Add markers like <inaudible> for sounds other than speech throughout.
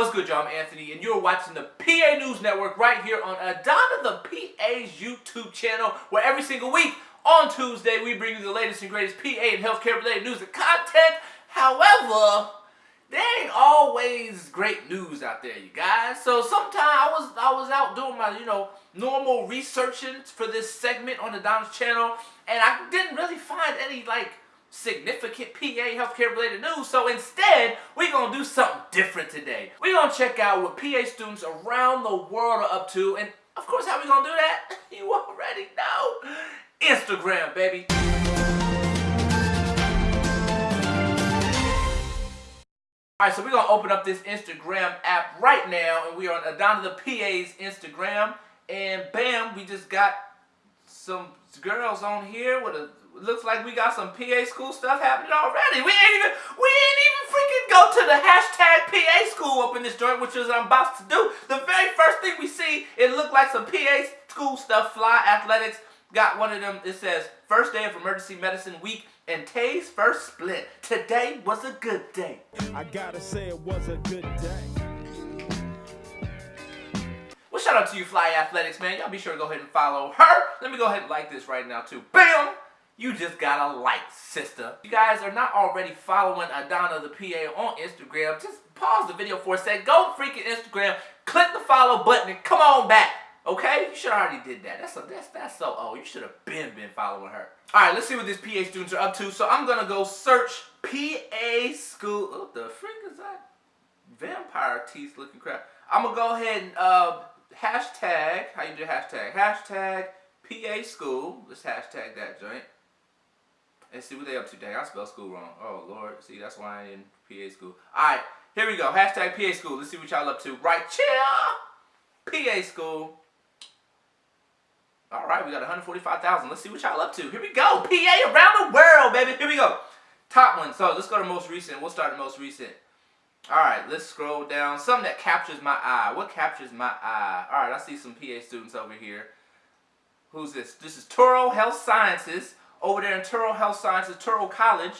What's good, y'all? I'm Anthony, and you're watching the PA News Network right here on Adana the PA's YouTube channel, where every single week on Tuesday we bring you the latest and greatest PA and healthcare related news and content. However, there ain't always great news out there, you guys. So sometimes I was I was out doing my you know normal researching for this segment on the channel, and I didn't really find any like significant PA healthcare related news. So instead, we're going to do something different today. We're going to check out what PA students around the world are up to. And of course, how we going to do that? <laughs> You already know. Instagram, baby. Alright, so we're going to open up this Instagram app right now. And we are on Adana the PA's Instagram. And bam, we just got some girls on here with a looks like we got some PA school stuff happening already. We ain't even we ain't even freaking go to the hashtag PA school up in this joint, which is what I'm about to do. The very first thing we see, it looked like some PA school stuff. Fly Athletics got one of them. It says first day of emergency medicine week and Tay's first split. Today was a good day. I gotta say it was a good day. Shout out to you, Fly Athletics, man. Y'all be sure to go ahead and follow her. Let me go ahead and like this right now, too. Bam! you just gotta like, sister. If you guys are not already following Adana the PA on Instagram, just pause the video for a sec, go freaking Instagram, click the follow button, and come on back. Okay? You should already did that. That's a, that's that's so old. You should have been been following her. Alright, let's see what these PA students are up to. So I'm gonna go search PA school. What the frick is that? Vampire teeth looking crap. I'm gonna go ahead and uh hashtag, how you do hashtag? Hashtag PA school. Let's hashtag that joint. And see what they up to. Dang, I spelled school wrong. Oh, Lord. See, that's why I ain't in PA school. All right, here we go. Hashtag PA school. Let's see what y'all up to. Right chill. PA school. All right, we got 145,000. Let's see what y'all up to. Here we go. PA around the world, baby. Here we go. Top one. So let's go to most recent. We'll start the most recent. All right, let's scroll down. Something that captures my eye. What captures my eye? All right, I see some PA students over here. Who's this? This is Touro Health Sciences over there in Touro Health Sciences, Touro College.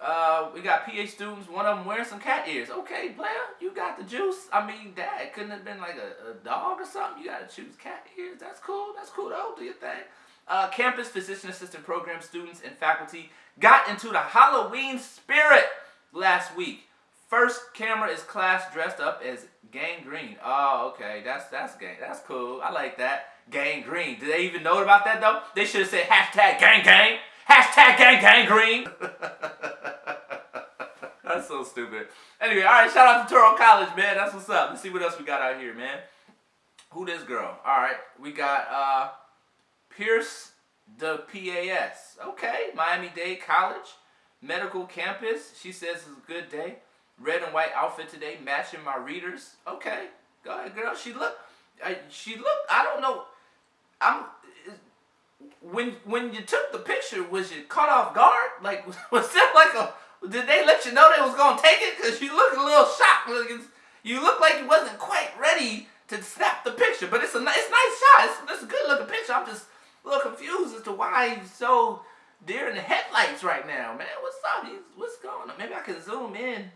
Uh, we got PA students, one of them wearing some cat ears. Okay, Blair, you got the juice. I mean, that couldn't have been like a, a dog or something. You got to choose cat ears. That's cool. That's cool, though. Do your thing. Uh, campus physician assistant program students and faculty got into the Halloween spirit last week. First camera is class dressed up as Gang Green. Oh, okay. That's that's gang. That's cool. I like that. Gang Green. Did they even know about that though? They should have said hashtag gang gang. Hashtag gang gang green. <laughs> That's so stupid. Anyway, all right, shout out to Touro College, man. That's what's up. Let's see what else we got out here, man. Who this girl? All right, we got uh, Pierce the PAS. Okay, Miami-Dade College, medical campus. She says it's a good day. Red and white outfit today, matching my readers. Okay, go ahead, girl. She look, uh, she look. I don't know. I'm when when you took the picture, was you caught off guard? Like <laughs> was that like a? Did they let you know they was gonna take it? Cause you look a little shocked. You look like you wasn't quite ready to snap the picture. But it's a nice, it's nice shot. It's, it's a good looking picture. I'm just a little confused as to why he's so deer in the headlights right now, man. What's up? He's, what's going on? Maybe I can zoom in.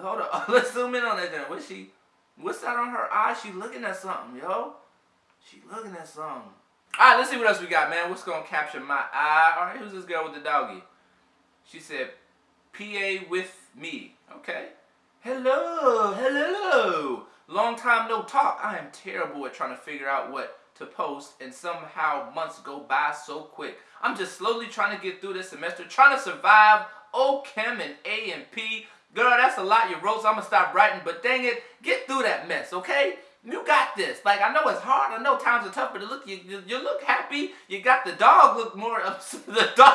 Hold on. <laughs> Let's zoom in on that. Then. What's she? What's that on her eye? She looking at something, yo. She looking at something. All right, let's see what else we got, man. What's to capture my eye? All right, who's this girl with the doggy? She said, PA with me. Okay. Hello, hello. Long time no talk. I am terrible at trying to figure out what to post and somehow months go by so quick. I'm just slowly trying to get through this semester, trying to survive OChem and A and P. Girl, that's a lot you wrote, so I'm going to stop writing, but dang it, get through that mess, okay? You got this. Like, I know it's hard. I know times are tough, but look, you, you, you look happy. You got the dog look more upset. <laughs> The dog,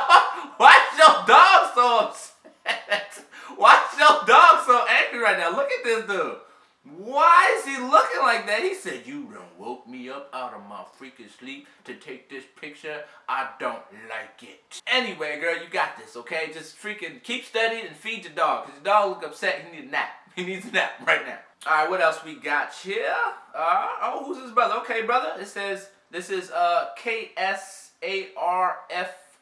why's your dog so upset? <laughs> Why's your dog so angry right now? Look at this dude. Why is he looking like that? He said, you done woke me up out of my freaking sleep to take this picture. I don't like it. Anyway, girl, you got this, okay? Just freaking keep studying and feed your dog. Because your dog look upset. He needs a nap. <laughs> He needs a nap right now. All right, what else we got here? Uh, oh, who's his brother? Okay, brother. It says, this is uh, K-S-A-R-F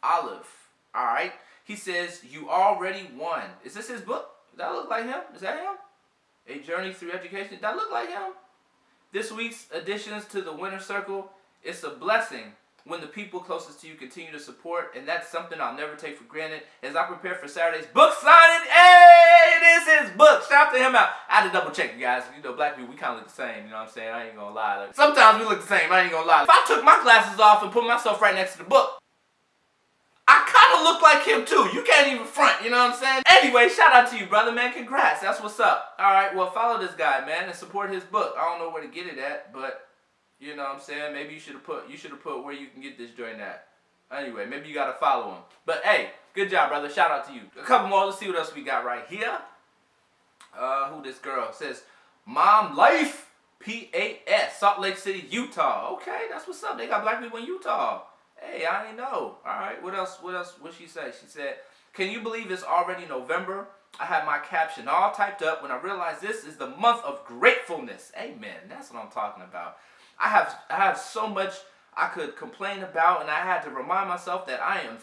Olive. All right. He says, you already won. Is this his book? Does that look like him? Is that him? A Journey Through Education. That look like him? This week's additions to the winner circle. It's a blessing when the people closest to you continue to support, and that's something I'll never take for granted. As I prepare for Saturday's book signing, hey, it is his book. Shout to him out. I had to double check, you guys. You know, black people, we kind of look the same. You know what I'm saying? I ain't gonna lie. Like, sometimes we look the same. I ain't gonna lie. If I took my glasses off and put myself right next to the book, Look like him too. You can't even front, you know what I'm saying? Anyway, shout out to you, brother, man. Congrats. That's what's up. All right, well, follow this guy, man, and support his book. I don't know where to get it at, but you know what I'm saying? Maybe you should have put you should have put where you can get this joint at. Anyway, maybe you gotta follow him. But hey, good job, brother. Shout out to you. A couple more. Let's see what else we got right here. Uh, who this girl says? Mom Life P-A-S, Salt Lake City, Utah. Okay, that's what's up. They got black people in Utah. Hey, I ain't know. All right, what else? What else? What she say? She said, "Can you believe it's already November? I had my caption all typed up when I realized this is the month of gratefulness. Amen. That's what I'm talking about. I have I have so much I could complain about, and I had to remind myself that I am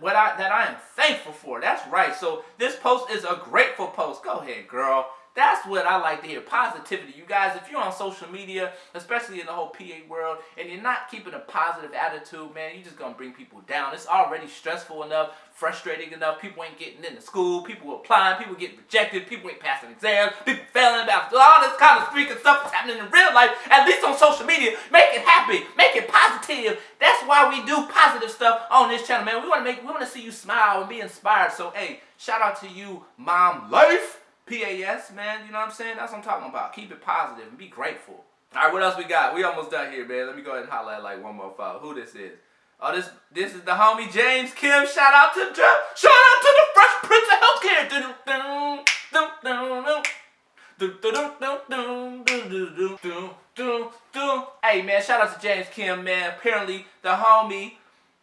what I that I am thankful for. That's right. So this post is a grateful post. Go ahead, girl. That's what I like to hear. Positivity. You guys, if you're on social media, especially in the whole PA world, and you're not keeping a positive attitude, man, you're just going to bring people down. It's already stressful enough, frustrating enough. People ain't getting into school. People applying. People getting rejected. People ain't passing exams. People failing about all this kind of freaking stuff that's happening in real life, at least on social media. Make it happy. Make it positive. That's why we do positive stuff on this channel, man. We want to make, we want to see you smile and be inspired. So, hey, shout out to you, Mom Life. PAS, man, you know what I'm saying? That's what I'm talking about. Keep it positive and be grateful. All right, what else we got? We almost done here, man. Let me go ahead and highlight like one more file. Who this is? Oh, this this is the homie James Kim. Shout out to shout out to the Fresh Prince of Healthcare. Hey man, shout out to James Kim, man. Apparently the homie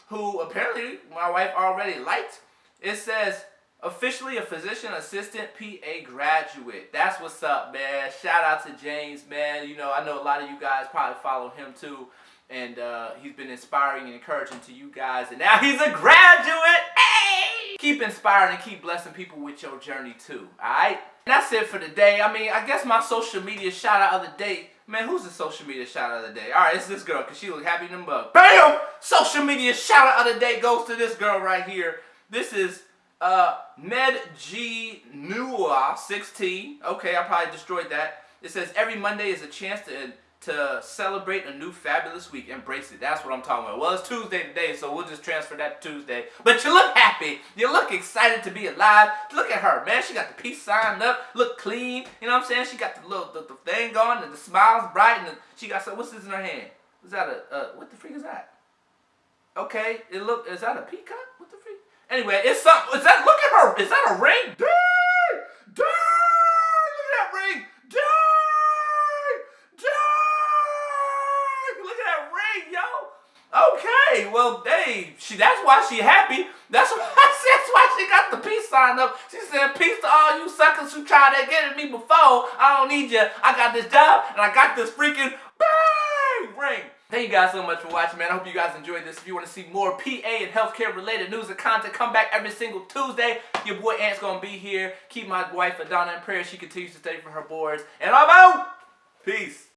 who apparently my wife already liked. It says officially a physician assistant PA graduate. That's what's up, man. Shout out to James, man. You know, I know a lot of you guys probably follow him too. And uh, he's been inspiring and encouraging to you guys. And now he's a graduate. Hey! Keep inspiring and keep blessing people with your journey too. Alright? And that's it for today. I mean, I guess my social media shout out of the day. Man, who's the social media shout out of the day? Alright, it's this girl because she look happy in bug. BAM! Social media shout out of the day goes to this girl right here. This is uh, Med G Nua 16. Okay, I probably destroyed that. It says every Monday is a chance to to celebrate a new fabulous week. Embrace it. That's what I'm talking about. Well, it's Tuesday today, so we'll just transfer that to Tuesday. But you look happy. You look excited to be alive. Look at her, man. She got the peace signed up. Look clean. You know what I'm saying? She got the little the, the thing going, and the smile's bright, and the, she got some. What's this in her hand? Is that a uh, what the freak is that? Okay, it look. Is that a peacock? What the? Anyway, it's something. Is that, look at her. Is that a ring? Dang! Dang! Look at that ring. Dang! Dang! Look at that ring, yo. Okay, well, hey, she, that's why she happy. That's why, <laughs> that's why she got the peace sign up. She said, peace to all you suckers who tried to get at me before. I don't need you. I got this job, and I got this freaking. Thank you guys so much for watching, man. I hope you guys enjoyed this. If you want to see more PA and healthcare related news and content, come back every single Tuesday. Your boy Ant's going to be here. Keep my wife Adana in prayer. She continues to study for her boards. And I'm out. Peace.